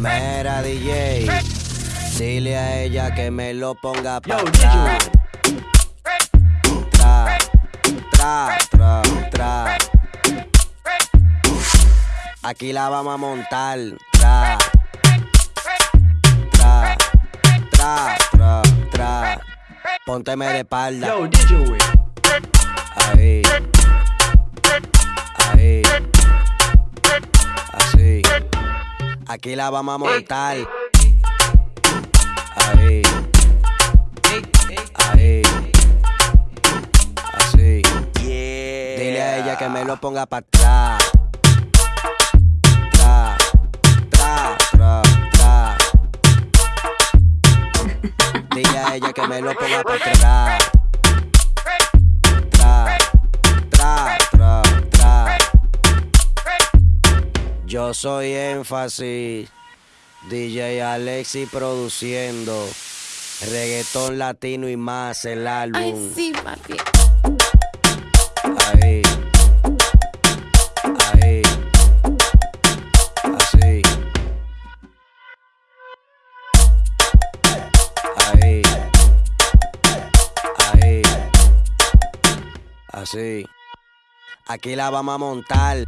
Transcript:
Mera DJ, dile a ella que me lo ponga pa' tra. Tra, tra, tra, tra. Aquí la vamos a montar. Tra, tra, tra, tra, tra. Pónteme de espalda. Yo, Ahí. Ahí. Aquí la vamos a montar. Ahí. Ahí. Así. Dile a ella que me lo ponga para atrás. Tra, tra, tra, tra. Dile a ella que me lo ponga para atrás. Yo soy énfasis. DJ Alexi produciendo. Reggaetón latino y más el álbum. Ay, sí, papi. Ahí. Ahí. Así. Ahí. Ahí. Así. Aquí la vamos a montar.